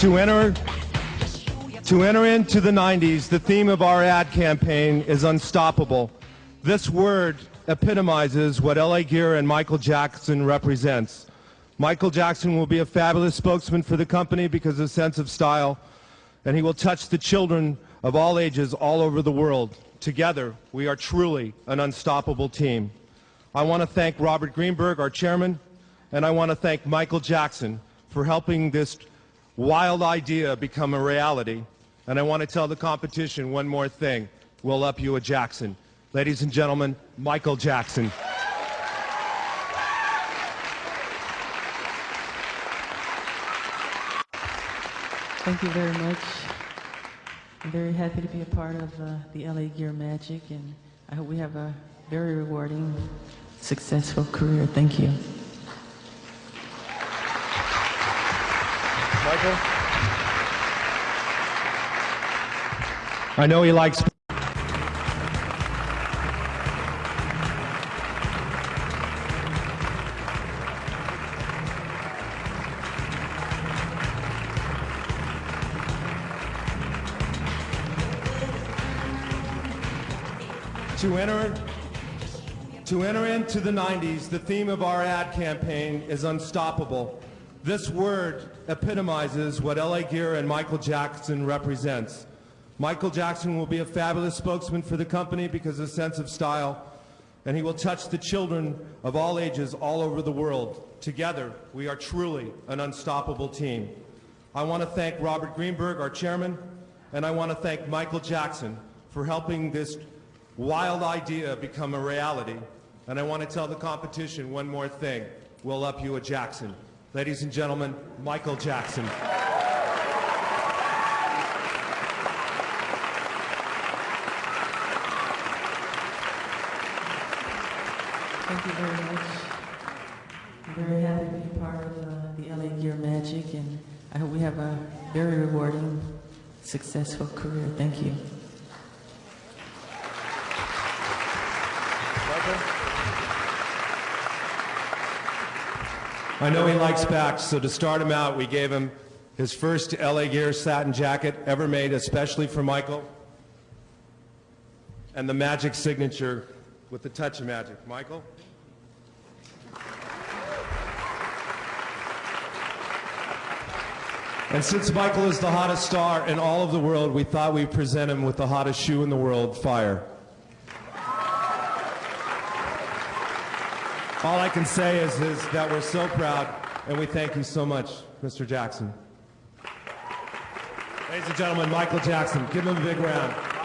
To enter, to enter into the 90s, the theme of our ad campaign is unstoppable. This word epitomizes what LA Gear and Michael Jackson represents. Michael Jackson will be a fabulous spokesman for the company because of his sense of style, and he will touch the children of all ages all over the world. Together, we are truly an unstoppable team. I want to thank Robert Greenberg, our chairman, and I want to thank Michael Jackson for helping this wild idea become a reality. And I want to tell the competition one more thing. We'll up you a Jackson. Ladies and gentlemen, Michael Jackson. Thank you very much. I'm very happy to be a part of uh, the LA Gear Magic, and I hope we have a very rewarding, successful career. Thank you. Michael? I know he likes. To enter, to enter into the 90s, the theme of our ad campaign is unstoppable. This word epitomizes what LA Gear and Michael Jackson represents. Michael Jackson will be a fabulous spokesman for the company because of his sense of style, and he will touch the children of all ages all over the world. Together, we are truly an unstoppable team. I want to thank Robert Greenberg, our chairman, and I want to thank Michael Jackson for helping this wild idea become a reality. And I want to tell the competition one more thing. We'll up you a Jackson. Ladies and gentlemen, Michael Jackson. Thank you very much. I'm very happy to be part of uh, the LA Gear Magic, and I hope we have a very rewarding, successful career. Thank you. I know he likes backs, so to start him out, we gave him his first LA Gear satin jacket ever made especially for Michael, and the magic signature with the touch of magic. Michael? And since Michael is the hottest star in all of the world, we thought we'd present him with the hottest shoe in the world, Fire. All I can say is, is that we're so proud, and we thank you so much, Mr. Jackson. Ladies and gentlemen, Michael Jackson. Give him a big round.